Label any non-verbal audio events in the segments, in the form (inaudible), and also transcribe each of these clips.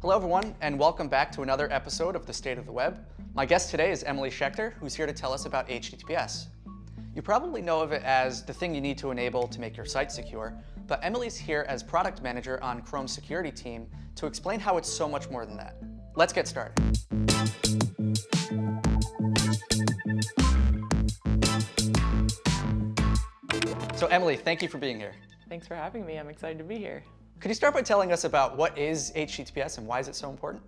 Hello everyone, and welcome back to another episode of The State of the Web. My guest today is Emily Schechter, who's here to tell us about HTTPS. You probably know of it as the thing you need to enable to make your site secure, but Emily's here as product manager on Chrome's security team to explain how it's so much more than that. Let's get started. So Emily, thank you for being here. Thanks for having me. I'm excited to be here. Could you start by telling us about what is HTTPS and why is it so important?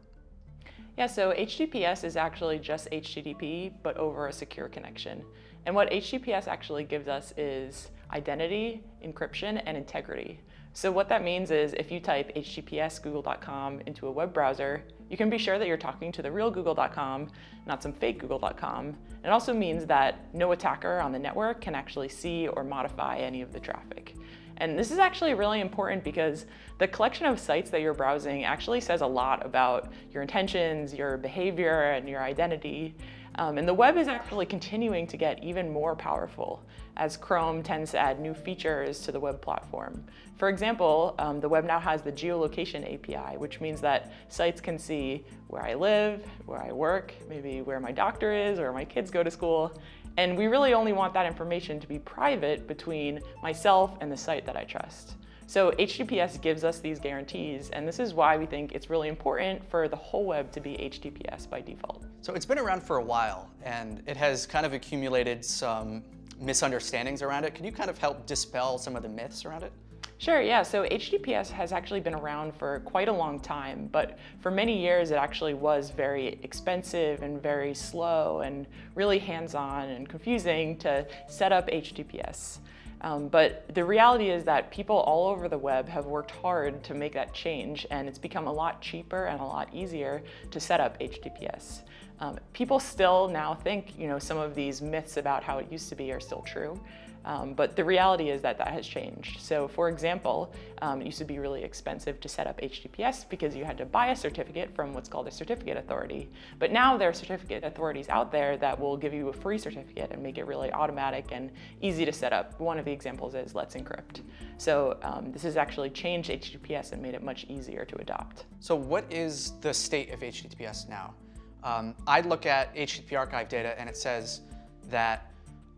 Yeah, so HTTPS is actually just HTTP, but over a secure connection. And what HTTPS actually gives us is identity, encryption, and integrity. So what that means is if you type https google.com into a web browser, you can be sure that you're talking to the real google.com, not some fake google.com. It also means that no attacker on the network can actually see or modify any of the traffic. And this is actually really important because the collection of sites that you're browsing actually says a lot about your intentions, your behavior, and your identity. Um, and the web is actually continuing to get even more powerful as Chrome tends to add new features to the web platform. For example, um, the web now has the geolocation API, which means that sites can see where I live, where I work, maybe where my doctor is, or my kids go to school, and we really only want that information to be private between myself and the site that I trust. So HTTPS gives us these guarantees, and this is why we think it's really important for the whole web to be HTTPS by default. So it's been around for a while, and it has kind of accumulated some misunderstandings around it. Can you kind of help dispel some of the myths around it? Sure, yeah. So HTTPS has actually been around for quite a long time, but for many years it actually was very expensive and very slow and really hands-on and confusing to set up HTTPS. Um, but the reality is that people all over the web have worked hard to make that change and it's become a lot cheaper and a lot easier to set up HTTPS. Um, people still now think you know, some of these myths about how it used to be are still true. Um, but the reality is that that has changed. So for example, um, it used to be really expensive to set up HTTPS because you had to buy a certificate from what's called a certificate authority. But now there are certificate authorities out there that will give you a free certificate and make it really automatic and easy to set up. One of the examples is Let's Encrypt. So um, this has actually changed HTTPS and made it much easier to adopt. So what is the state of HTTPS now? Um, I look at HTTP archive data and it says that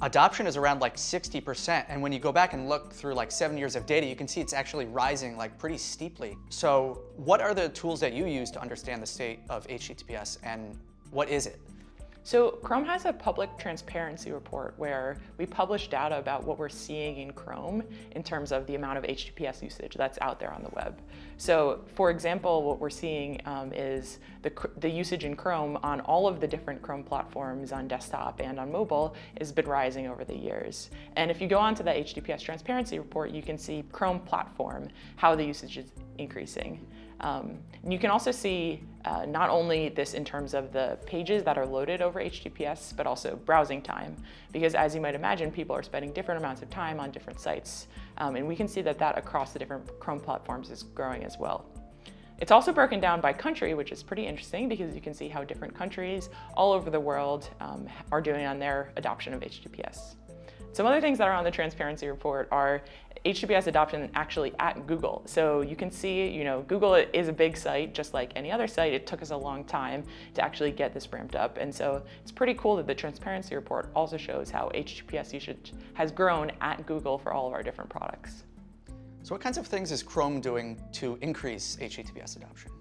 adoption is around like 60%. And when you go back and look through like seven years of data, you can see it's actually rising like pretty steeply. So what are the tools that you use to understand the state of HTTPS and what is it? So Chrome has a public transparency report where we publish data about what we're seeing in Chrome in terms of the amount of HTTPS usage that's out there on the web. So for example, what we're seeing um, is the, the usage in Chrome on all of the different Chrome platforms on desktop and on mobile has been rising over the years. And if you go onto the HTTPS transparency report, you can see Chrome platform, how the usage is increasing. Um, you can also see uh, not only this in terms of the pages that are loaded over HTTPS, but also browsing time. Because as you might imagine, people are spending different amounts of time on different sites. Um, and we can see that that across the different Chrome platforms is growing as well. It's also broken down by country, which is pretty interesting because you can see how different countries all over the world um, are doing on their adoption of HTTPS. Some other things that are on the transparency report are HTTPS adoption actually at Google. So you can see, you know, Google is a big site, just like any other site. It took us a long time to actually get this ramped up. And so it's pretty cool that the transparency report also shows how HTTPS usage has grown at Google for all of our different products. So what kinds of things is Chrome doing to increase HTTPS adoption?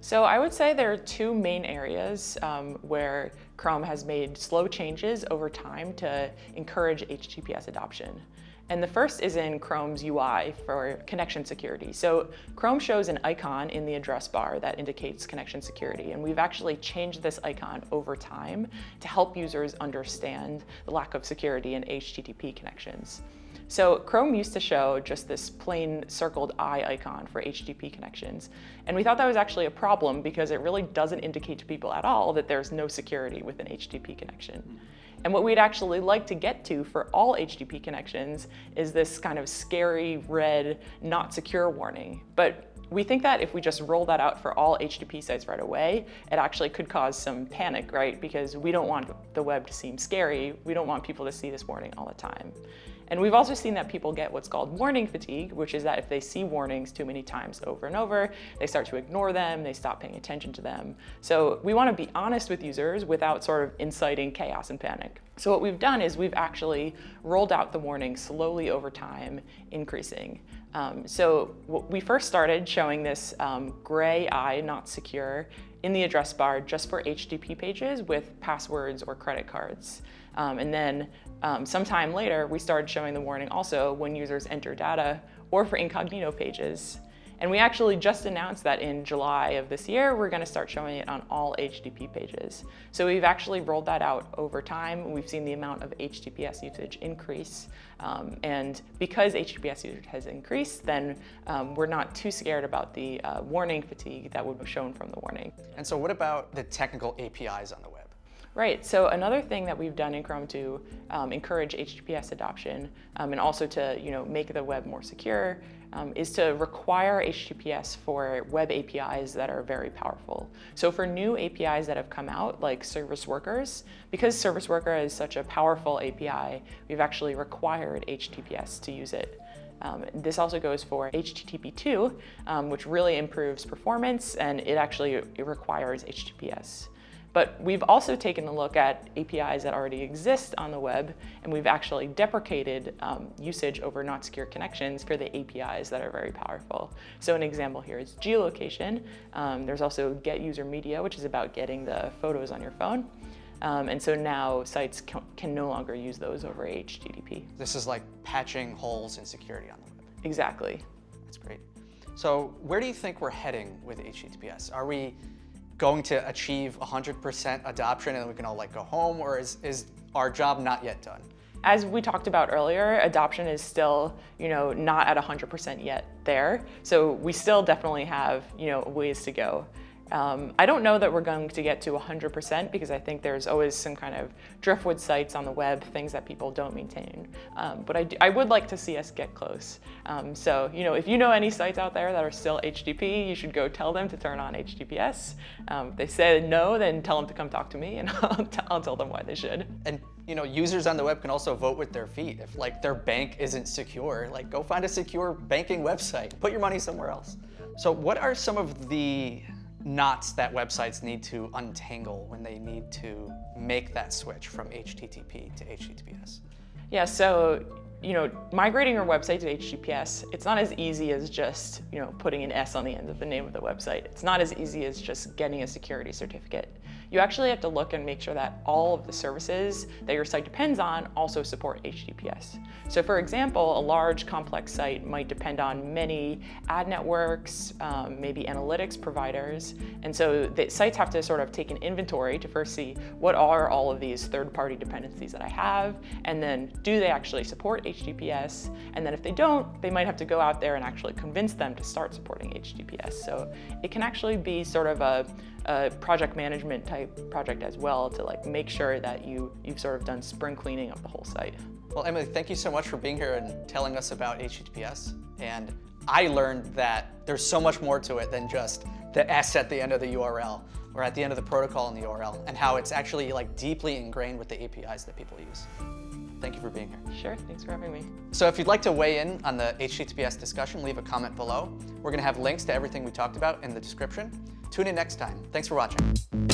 So I would say there are two main areas um, where Chrome has made slow changes over time to encourage HTTPS adoption. And the first is in Chrome's UI for connection security. So Chrome shows an icon in the address bar that indicates connection security. And we've actually changed this icon over time to help users understand the lack of security in HTTP connections. So Chrome used to show just this plain circled eye icon for HTTP connections. And we thought that was actually a problem because it really doesn't indicate to people at all that there's no security with an HTTP connection. And what we'd actually like to get to for all HTTP connections is this kind of scary red not secure warning. But we think that if we just roll that out for all HTTP sites right away, it actually could cause some panic, right? Because we don't want the web to seem scary. We don't want people to see this warning all the time. And we've also seen that people get what's called warning fatigue, which is that if they see warnings too many times over and over, they start to ignore them, they stop paying attention to them. So we want to be honest with users without sort of inciting chaos and panic. So what we've done is we've actually rolled out the warnings slowly over time, increasing. Um, so we first started showing this um, gray eye, not secure, in the address bar just for HTTP pages with passwords or credit cards. Um, and then um, sometime later, we started showing the warning also when users enter data or for incognito pages. And we actually just announced that in July of this year, we're gonna start showing it on all HTTP pages. So we've actually rolled that out over time. We've seen the amount of HTTPS usage increase. Um, and because HTTPS usage has increased, then um, we're not too scared about the uh, warning fatigue that would be shown from the warning. And so what about the technical APIs on the web? Right, so another thing that we've done in Chrome to um, encourage HTTPS adoption um, and also to you know, make the web more secure um, is to require HTTPS for web APIs that are very powerful. So for new APIs that have come out, like service workers, because service worker is such a powerful API, we've actually required HTTPS to use it. Um, this also goes for HTTP2, um, which really improves performance, and it actually it requires HTTPS. But we've also taken a look at APIs that already exist on the web, and we've actually deprecated um, usage over not secure connections for the APIs that are very powerful. So an example here is geolocation. Um, there's also get user media, which is about getting the photos on your phone. Um, and so now sites can, can no longer use those over HTTP. This is like patching holes in security on the web. Exactly. That's great. So where do you think we're heading with HTTPS? Are we going to achieve 100% adoption and we can all like go home or is, is our job not yet done? As we talked about earlier, adoption is still, you know, not at 100% yet there. So we still definitely have, you know, ways to go. Um, I don't know that we're going to get to 100% because I think there's always some kind of driftwood sites on the web, things that people don't maintain. Um, but I, I, would like to see us get close. Um, so, you know, if you know any sites out there that are still HTTP, you should go tell them to turn on HTTPS. Um, if they say no, then tell them to come talk to me and (laughs) I'll, I'll tell them why they should. And you know, users on the web can also vote with their feet. If like their bank isn't secure, like go find a secure banking website. Put your money somewhere else. So what are some of the knots that websites need to untangle when they need to make that switch from HTTP to HTTPS? Yeah, so you know, migrating your website to HTTPS, it's not as easy as just, you know, putting an S on the end of the name of the website. It's not as easy as just getting a security certificate you actually have to look and make sure that all of the services that your site depends on also support HTTPS. So for example, a large complex site might depend on many ad networks, um, maybe analytics providers. And so the sites have to sort of take an inventory to first see what are all of these third-party dependencies that I have, and then do they actually support HTTPS? And then if they don't, they might have to go out there and actually convince them to start supporting HTTPS. So it can actually be sort of a a project management type project as well to like make sure that you, you've sort of done spring cleaning of the whole site. Well, Emily, thank you so much for being here and telling us about HTTPS. And I learned that there's so much more to it than just the S at the end of the URL or at the end of the protocol in the URL and how it's actually like deeply ingrained with the APIs that people use. Thank you for being here. Sure, thanks for having me. So if you'd like to weigh in on the HTTPS discussion, leave a comment below. We're gonna have links to everything we talked about in the description. Tune in next time. Thanks for watching.